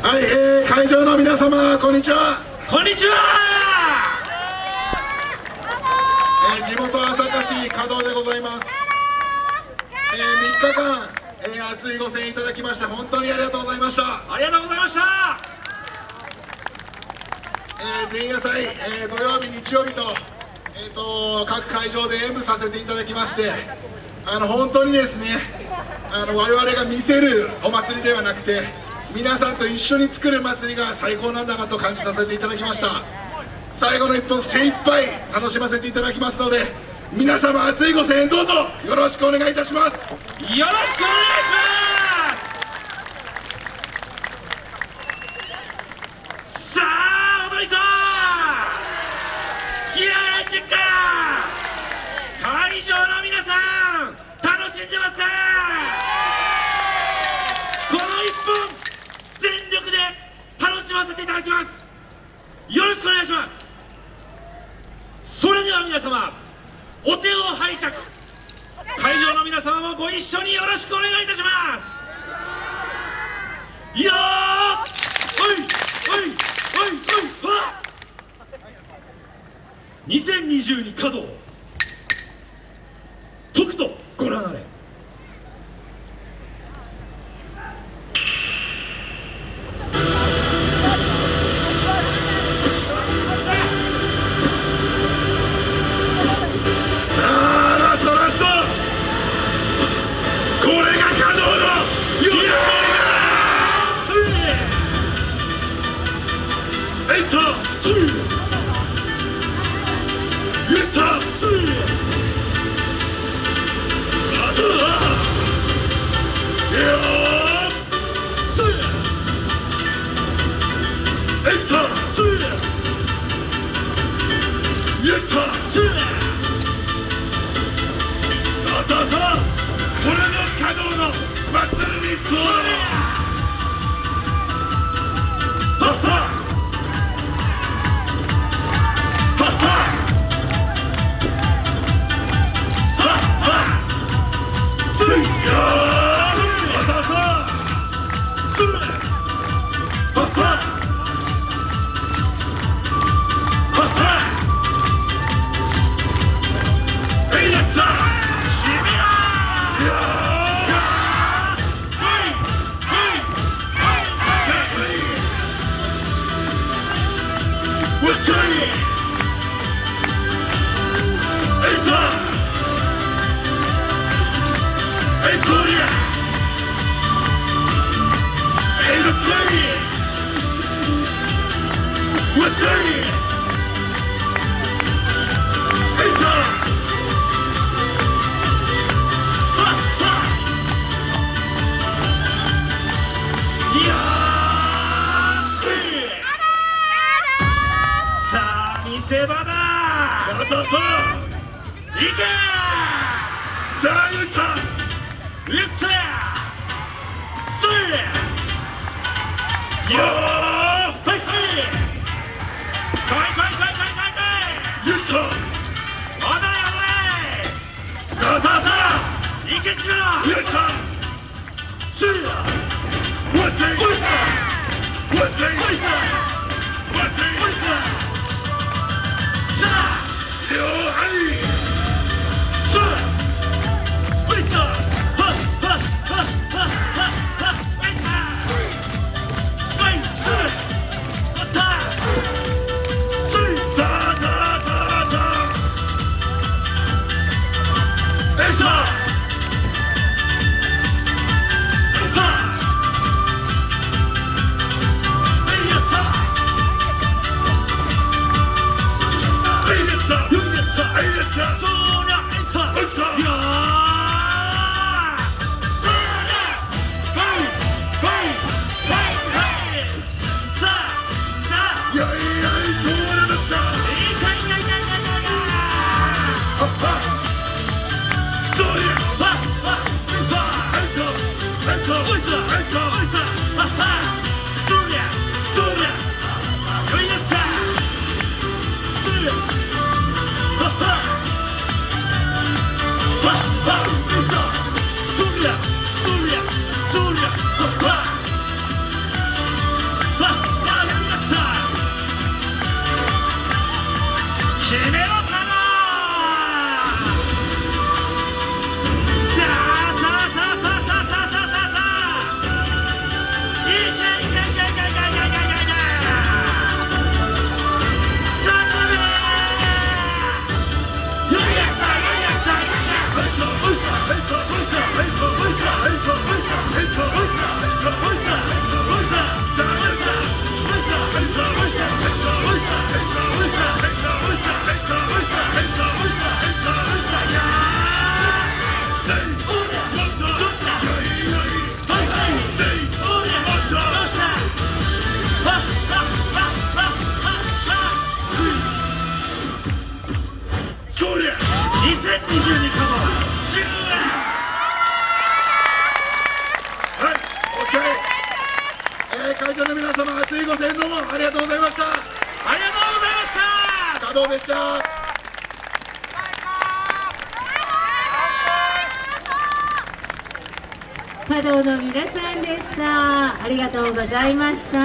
はい、えー、会場の皆様こんにちは、こんにちは。えー、地元朝霞市加藤でございます、えー、3日間、えー、熱いご声援いただきまして本当にありがとうございました、ありがとうございました。えー、前夜祭、えー、土曜日日曜日と,、えー、と各会場で演舞させていただきましてあの本当にですねあの我々が見せるお祭りではなくて皆さんと一緒に作る祭りが最高なんだなと感じさせていただきました。最後の一本精一杯楽しませていただきますので皆様熱いご声援どうぞ。よろしくお願いいたします。よろしくお願いしますさあ踊り子気合いチェッカー会場の皆さん楽しんでますかこの一本全力で楽しませていただきますよろしくお願いしますそれでは皆様お手を拝借。会場の皆様もご一緒によろしくお願いいたします。いやーおいおいおいおいはっ。2022稼働。Good. あ見せ場だそうそうそう。いけさあゆいさん。うっせー。スリー。よー。会場の皆様、熱いご声援どうもありがとうございました。ありがとうございました。でした？道の皆さんでした。ありがとうございました。